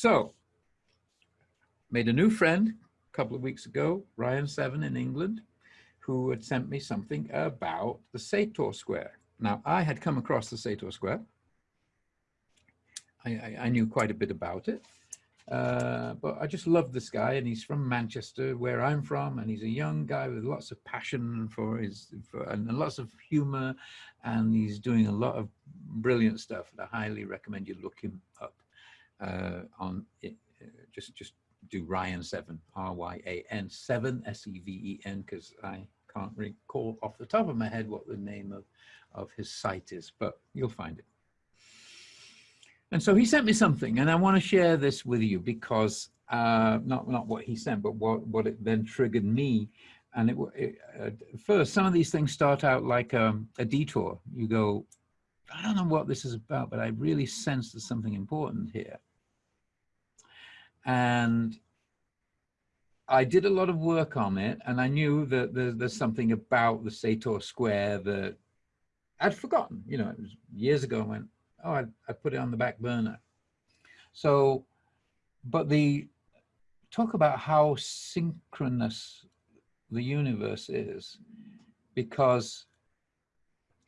So, made a new friend a couple of weeks ago, Ryan Seven in England, who had sent me something about the Sator Square. Now, I had come across the Sator Square. I, I, I knew quite a bit about it. Uh, but I just love this guy, and he's from Manchester, where I'm from, and he's a young guy with lots of passion for his for, and lots of humor, and he's doing a lot of brilliant stuff. And I highly recommend you look him up uh, on it. Uh, just just do Ryan Seven R Y A N Seven S E V E N because I can't recall off the top of my head what the name of of his site is, but you'll find it. And so he sent me something, and I want to share this with you because uh, not not what he sent, but what what it then triggered me. And it, it uh, first, some of these things start out like um, a detour. You go, I don't know what this is about, but I really sense there's something important here. And I did a lot of work on it, and I knew that there's, there's something about the Sator Square that I'd forgotten. You know, it was years ago. I went, oh, I, I put it on the back burner. So, but the talk about how synchronous the universe is, because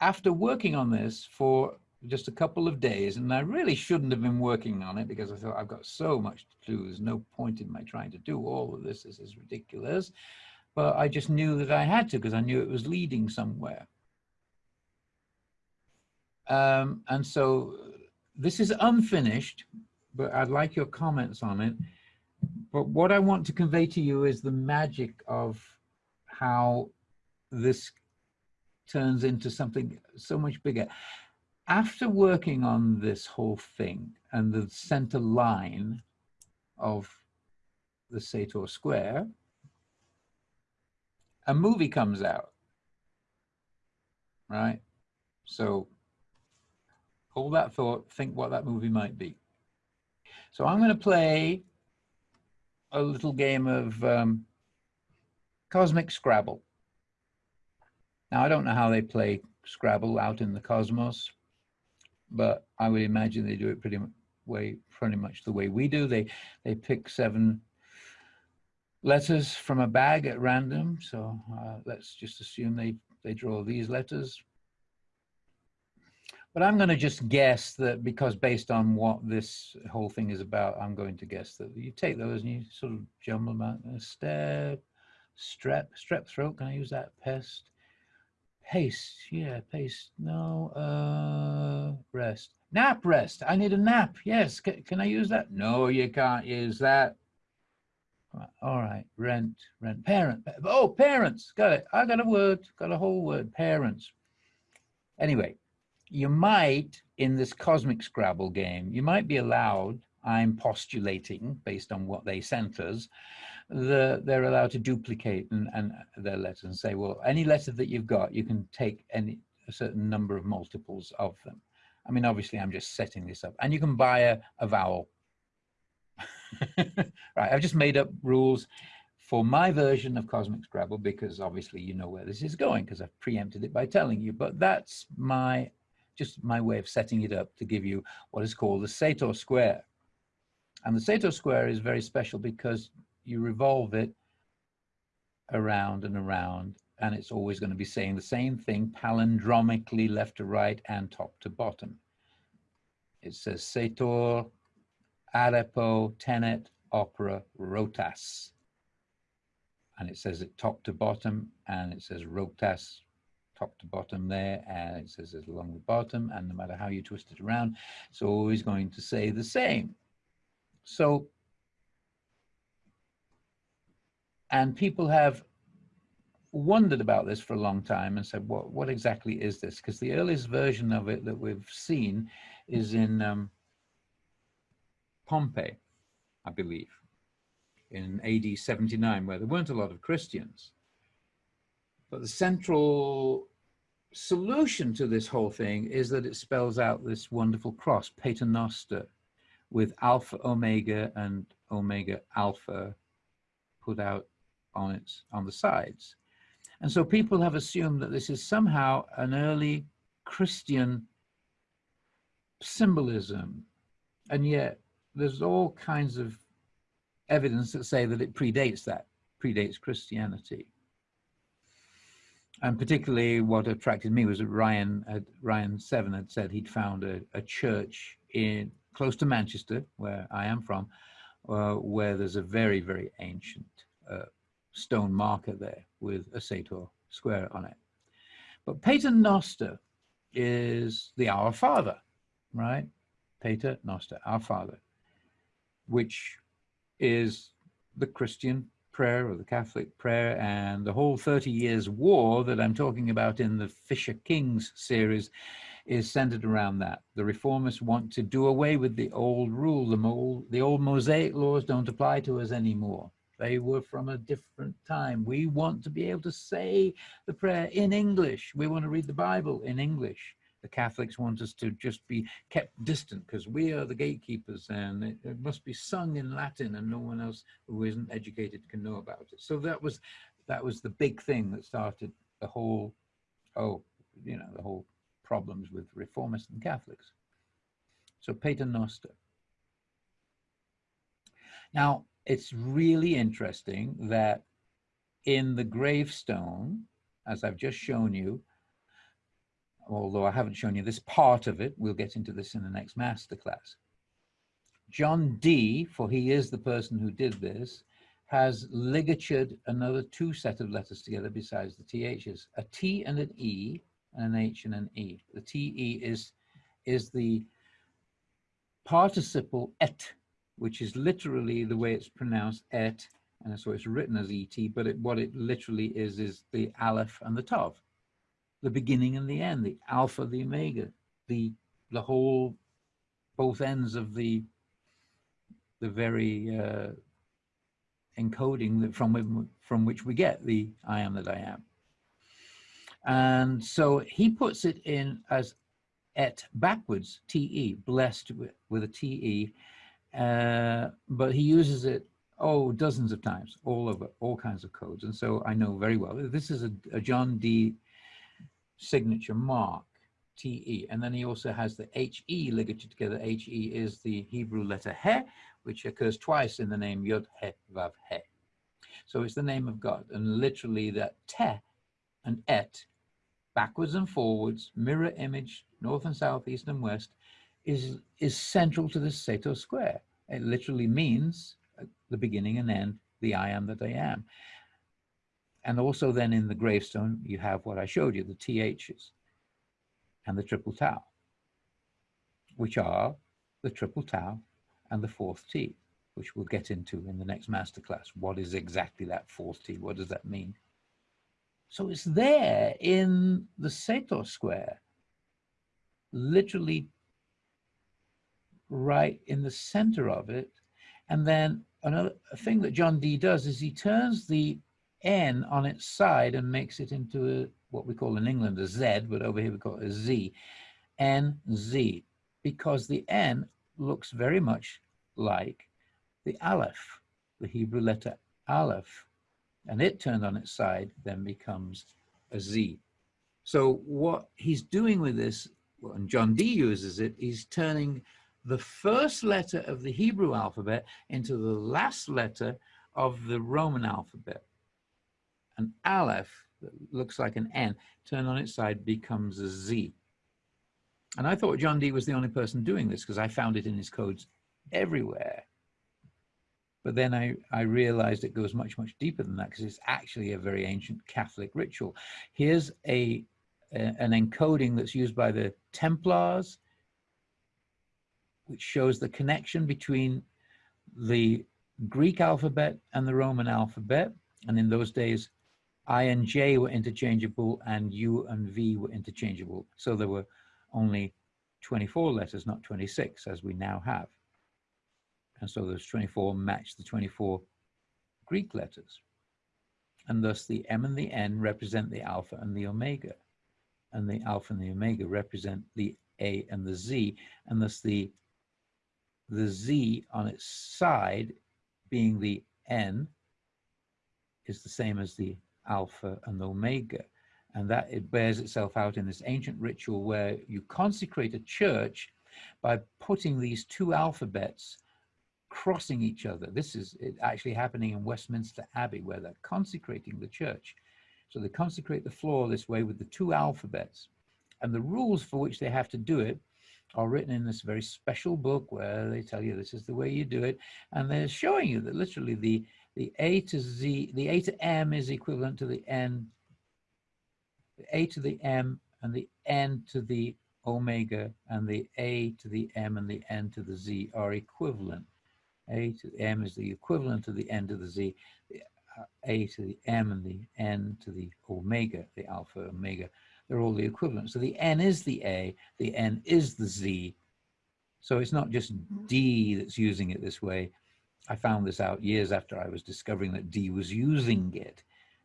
after working on this for just a couple of days, and I really shouldn't have been working on it because I thought I've got so much to do. There's no point in my trying to do all of this. This is ridiculous. But I just knew that I had to because I knew it was leading somewhere. Um, and so this is unfinished, but I'd like your comments on it. But what I want to convey to you is the magic of how this turns into something so much bigger. After working on this whole thing and the center line of the Sator Square, a movie comes out, right? So hold that thought, think what that movie might be. So I'm going to play a little game of um, Cosmic Scrabble. Now, I don't know how they play Scrabble out in the cosmos, but I would imagine they do it pretty way, pretty much the way we do. They they pick seven letters from a bag at random. So uh, let's just assume they they draw these letters. But I'm going to just guess that because based on what this whole thing is about, I'm going to guess that you take those and you sort of jumble them out. Step, strep, strep throat. Can I use that? Pest, paste. Yeah, paste. No, uh, rest. Nap rest. I need a nap. Yes. C can I use that? No, you can't use that. All right. Rent, rent, parent. Oh, parents. Got it. I got a word. Got a whole word. Parents. Anyway, you might, in this cosmic Scrabble game, you might be allowed, I'm postulating based on what they sent us, the, they're allowed to duplicate and, and their letters and say, well, any letter that you've got, you can take any a certain number of multiples of them. I mean, obviously, I'm just setting this up. And you can buy a, a vowel. right, I've just made up rules for my version of Cosmic Scrabble because obviously you know where this is going because I've preempted it by telling you, but that's my just my way of setting it up to give you what is called the Sator square. And the Sator square is very special because you revolve it around and around and it's always going to be saying the same thing palindromically left to right and top to bottom. It says Sator, Arepo, Tenet, Opera, Rotas. And it says it top to bottom and it says Rotas top to bottom there and it says it along the bottom and no matter how you twist it around it's always going to say the same so and people have wondered about this for a long time and said what what exactly is this? Because the earliest version of it that we've seen is in um, Pompeii I believe in AD 79 where there weren't a lot of Christians. But the central solution to this whole thing is that it spells out this wonderful cross, Paternoster, with alpha omega and omega alpha put out on its on the sides. And so people have assumed that this is somehow an early Christian symbolism. And yet there's all kinds of evidence that say that it predates that, predates Christianity. And particularly what attracted me was that Ryan, had, Ryan Seven had said he'd found a, a church in close to Manchester, where I am from, uh, where there's a very, very ancient uh, stone marker there with a sator square on it. But Pater Noster is the Our Father, right? Pater Noster, Our Father, which is the Christian prayer or the Catholic prayer and the whole 30 years war that I'm talking about in the Fisher Kings series is centered around that. The reformers want to do away with the old rule. The old, the old Mosaic laws don't apply to us anymore. They were from a different time. We want to be able to say the prayer in English. We want to read the Bible in English. The Catholics want us to just be kept distant because we are the gatekeepers and it, it, must be sung in Latin and no one else who isn't educated can know about it. So that was that was the big thing that started the whole, oh, you know, the whole problems with reformists and Catholics. So Pater Noster. Now, it's really interesting that in the gravestone, as I've just shown you, although I haven't shown you this part of it, we'll get into this in the next masterclass. John Dee, for he is the person who did this, has ligatured another two set of letters together besides the THs, a T and an E, and an H and an E. The TE is, is the participle et, which is literally the way it's pronounced et, and so it's written as et, but it, what it literally is is the aleph and the tav, the beginning and the end, the alpha, the omega, the the whole, both ends of the the very uh, encoding that from from which we get the I am that I am. And so he puts it in as et backwards, te, blessed with, with a te, uh, but he uses it oh dozens of times all over all kinds of codes and so i know very well this is a, a john dee signature mark te and then he also has the he ligature together he is the hebrew letter he which occurs twice in the name yod he vav he so it's the name of god and literally that te and et backwards and forwards mirror image north and south east and west is, is central to the Sator square. It literally means uh, the beginning and end, the I am that I am. And also then in the gravestone, you have what I showed you, the THs and the triple tau, which are the triple tau and the fourth T, which we'll get into in the next masterclass. What is exactly that fourth T? What does that mean? So it's there in the Sator square, literally right in the center of it. And then another thing that John Dee does is he turns the N on its side and makes it into a, what we call in England a Z, but over here we call it a Z, N, Z, because the N looks very much like the Aleph, the Hebrew letter Aleph, and it turned on its side then becomes a Z. So what he's doing with this, and John Dee uses it, he's turning the first letter of the Hebrew alphabet into the last letter of the Roman alphabet. An Aleph that looks like an N turned on its side becomes a Z. And I thought John Dee was the only person doing this because I found it in his codes everywhere. But then I, I realized it goes much, much deeper than that because it's actually a very ancient Catholic ritual. Here's a, a an encoding that's used by the Templars which shows the connection between the Greek alphabet and the Roman alphabet. And in those days, I and J were interchangeable and U and V were interchangeable. So there were only 24 letters, not 26, as we now have. And so those 24 match the 24 Greek letters. And thus the M and the N represent the alpha and the omega. And the alpha and the omega represent the A and the Z. And thus the the z on its side being the n is the same as the alpha and omega. And that it bears itself out in this ancient ritual where you consecrate a church by putting these two alphabets crossing each other. This is actually happening in Westminster Abbey where they're consecrating the church. So they consecrate the floor this way with the two alphabets. And the rules for which they have to do it are written in this very special book where they tell you this is the way you do it. And they're showing you that literally the, the A to Z, the A to M is equivalent to the N, the A to the M and the N to the omega and the A to the M and the N to the Z are equivalent. A to the M is the equivalent to the N to the Z. The uh, A to the M and the N to the omega, the alpha omega, they're all the equivalent. So the N is the A, the N is the Z. So it's not just Dee that's using it this way. I found this out years after I was discovering that Dee was using it.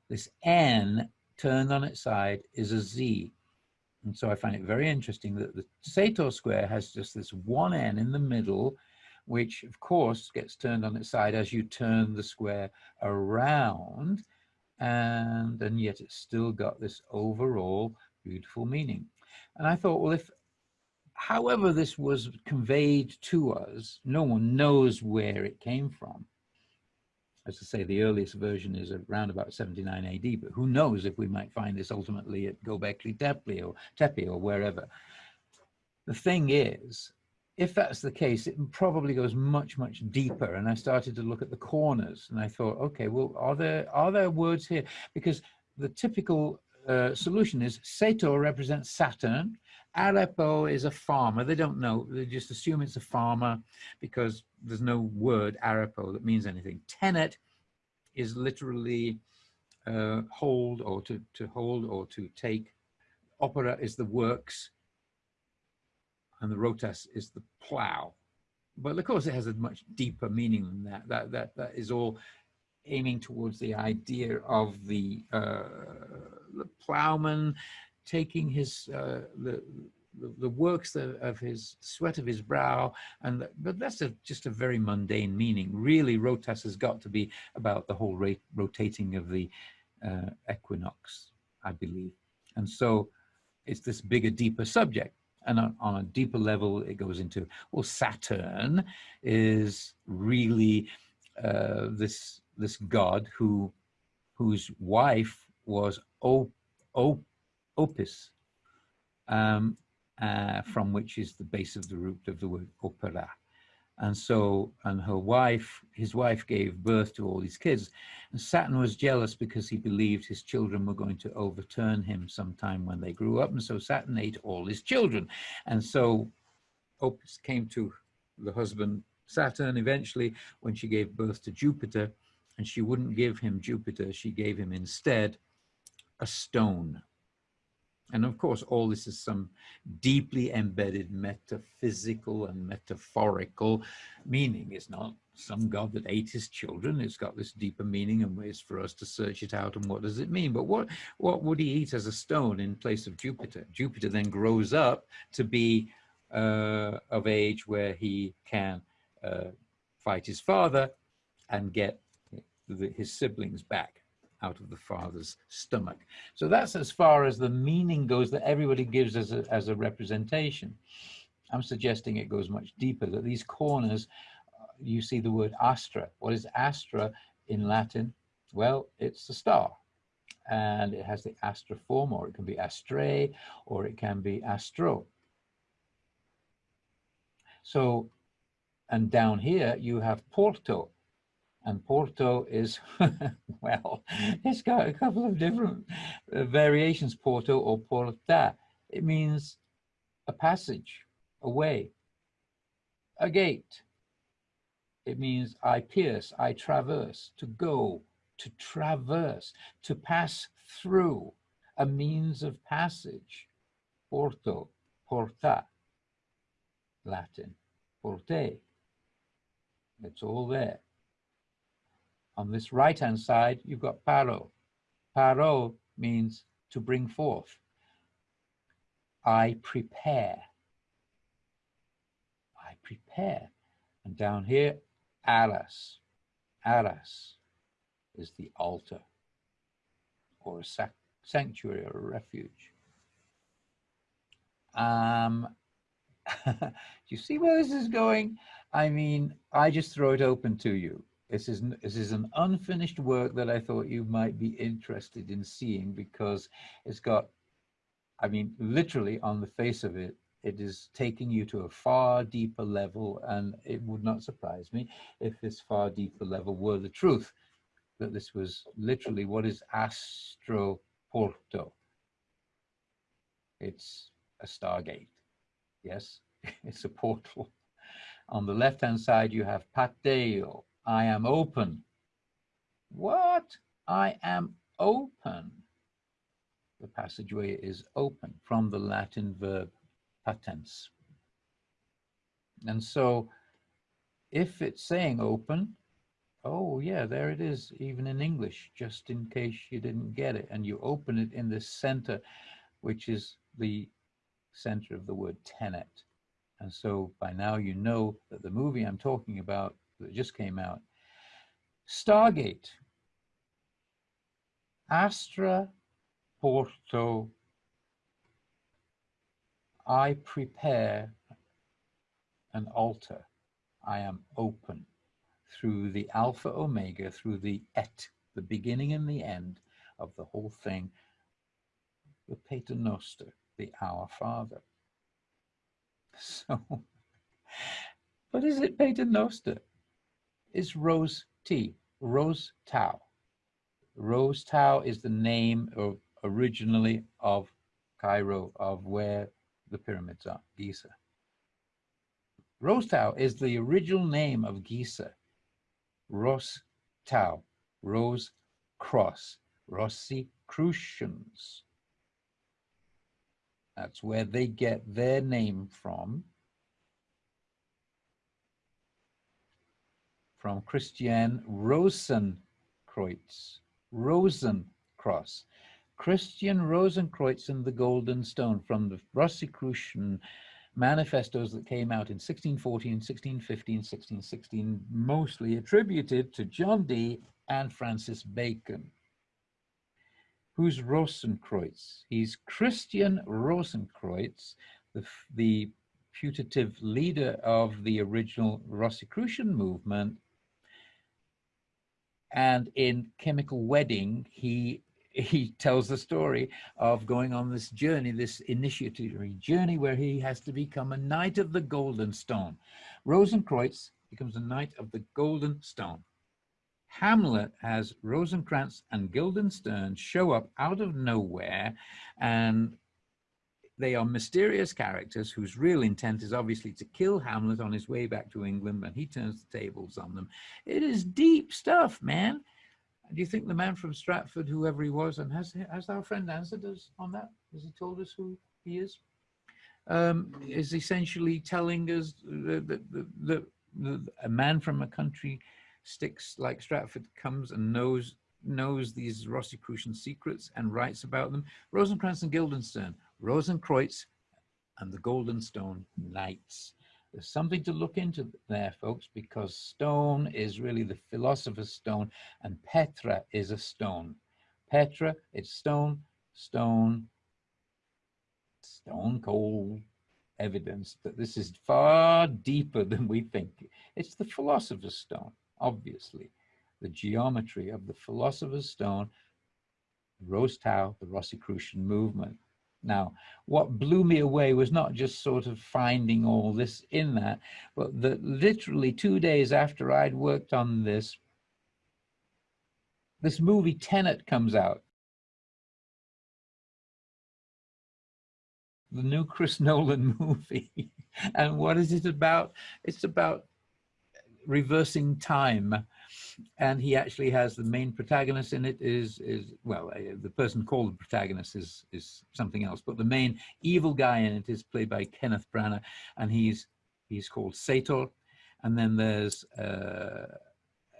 This N turned on its side is a Z. And so I find it very interesting that the Sator square has just this one N in the middle, which of course gets turned on its side as you turn the square around. And, and yet it's still got this overall beautiful meaning. And I thought, well, if however this was conveyed to us, no one knows where it came from as I say, the earliest version is around about 79 AD, but who knows if we might find this ultimately at Gobekli Tepe or Tepe or wherever. The thing is, if that's the case, it probably goes much, much deeper. And I started to look at the corners and I thought, okay, well, are there, are there words here? Because the typical uh, solution is Sator represents Saturn. Arepo is a farmer. They don't know. They just assume it's a farmer because there's no word Arepo that means anything. Tenet is literally uh, hold or to, to hold or to take. Opera is the works and the rotas is the plow. But of course it has a much deeper meaning than that. That, that, that is all aiming towards the idea of the, uh, the plowman taking his uh, the, the, the works of, of, his sweat of his brow and the, but that's a, just a very mundane meaning. Really rotas has got to be about the whole rate, rotating of the uh, equinox i believe. And so it's this bigger deeper subject. And on, on, a deeper level it goes into well saturn is really uh, this this god who whose wife was o, o, opus um, uh, from which is the base of the root of the word opera. And so, and her wife, his wife gave birth to all these kids. And Saturn was jealous because he believed his children were going to overturn him sometime when they grew up. And so Saturn ate all his children. And so Opus came to the husband Saturn eventually when she gave birth to Jupiter and she wouldn't give him Jupiter. She gave him instead a stone, and of course, all this is some deeply embedded metaphysical and metaphorical meaning. It's not some God that ate his children. It's got this deeper meaning and ways for us to search it out and what does it mean. But what, what would he eat as a stone in place of Jupiter? Jupiter then grows up to be uh, of age where he can uh, fight his father and get the, his siblings back out of the father's stomach. So that's as far as the meaning goes that everybody gives as a, as a representation. I'm suggesting it goes much deeper, that these corners, uh, you see the word astra. What is astra in Latin? Well, it's a star and it has the astra form or it can be astrae or it can be astro. So, and down here you have porto, and Porto is, well, it's got a couple of different uh, variations, Porto or Porta. It means a passage, a way, a gate. It means I pierce, I traverse, to go, to traverse, to pass through, a means of passage. Porto, porta, Latin, porte. It's all there. On this right-hand side, you've got paro. Paro means to bring forth. I prepare. I prepare. And down here, aras. Aras is the altar or a sanctuary or a refuge. Um, do you see where this is going? I mean, I just throw it open to you. This is, this is an unfinished work that I thought you might be interested in seeing because it's got, I mean, literally on the face of it, it is taking you to a far deeper level and it would not surprise me if this far deeper level were the truth, that this was literally what is Astro Porto. It's a stargate, yes, it's a portal. On the left-hand side, you have Pateo, I am open. What? I am open. The passageway is open from the Latin verb patens. And so if it's saying open, oh yeah, there it is, even in English, just in case you didn't get it. And you open it in the center, which is the center of the word tenet. And so by now you know that the movie I'm talking about that just came out. Stargate. Astra Porto. I prepare an altar. I am open through the Alpha Omega, through the Et, the beginning and the end of the whole thing, the Pater Noster, the Our Father. So, what is it Pater Noster? Is Rose T, Rose Tau. Rose Tau is the name of originally of Cairo, of where the pyramids are, Giza. Rose Tau is the original name of Giza. Ros Tau, Rose Cross, Rosicrucians. That's where they get their name from. From Christian Rosenkreuz, Rosencross. Christian Rosenkreuz and the Golden Stone from the Rosicrucian manifestos that came out in 1614, 1615, 1616, mostly attributed to John Dee and Francis Bacon. Who's Rosenkreuz? He's Christian Rosenkreuz, the, the putative leader of the original Rosicrucian movement and in Chemical Wedding, he he tells the story of going on this journey, this initiatory journey where he has to become a knight of the golden stone. Rosenkreuz becomes a knight of the golden stone. Hamlet has Rosencrantz and Guildenstern show up out of nowhere and they are mysterious characters whose real intent is obviously to kill Hamlet on his way back to England when he turns the tables on them. It is deep stuff, man. Do you think the man from Stratford, whoever he was, and has has our friend answered us on that? Has he told us who he is? Um, is essentially telling us that, that a man from a country sticks like Stratford comes and knows knows these Rosicrucian secrets and writes about them. Rosencrantz and Guildenstern Rosenkreuz and the Golden Stone Knights. There's something to look into there, folks, because stone is really the philosopher's stone and Petra is a stone. Petra, it's stone, stone, stone cold evidence that this is far deeper than we think. It's the philosopher's stone, obviously. The geometry of the philosopher's stone, Rose the Rosicrucian movement. Now, what blew me away was not just sort of finding all this in that, but that literally two days after I'd worked on this, this movie Tenet comes out. The new Chris Nolan movie. and what is it about? It's about reversing time and he actually has the main protagonist in it is is well uh, the person called the protagonist is is something else. But the main evil guy in it is played by Kenneth Branagh and he's he's called Sator and then there's uh,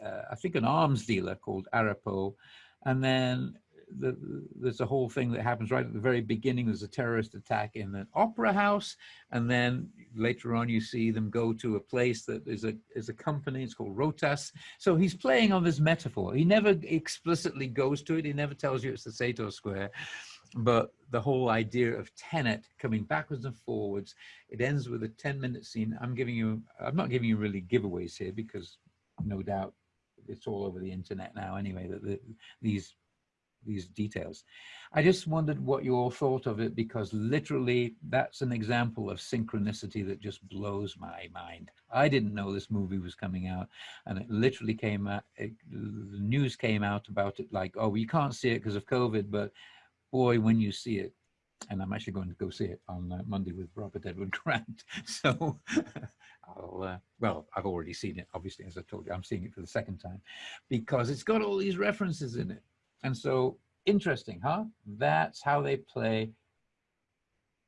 uh, I think an arms dealer called Arepo and then the, there's a whole thing that happens right at the very beginning. There's a terrorist attack in an opera house, and then later on you see them go to a place that is a is a company. It's called Rotas. So he's playing on this metaphor. He never explicitly goes to it. He never tells you it's the Sator Square, but the whole idea of Tenet coming backwards and forwards, it ends with a 10 minute scene. I'm giving you, I'm not giving you really giveaways here because no doubt it's all over the internet now anyway, that the, these these details. I just wondered what you all thought of it because literally that's an example of synchronicity that just blows my mind. I didn't know this movie was coming out and it literally came out, it, the news came out about it like, oh, you can't see it because of COVID, but boy, when you see it, and I'm actually going to go see it on uh, Monday with Robert Edward Grant. So I'll, uh, well, I've already seen it, obviously, as I told you, I'm seeing it for the second time because it's got all these references in it. And so interesting, huh? That's how they play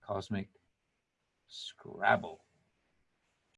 Cosmic Scrabble.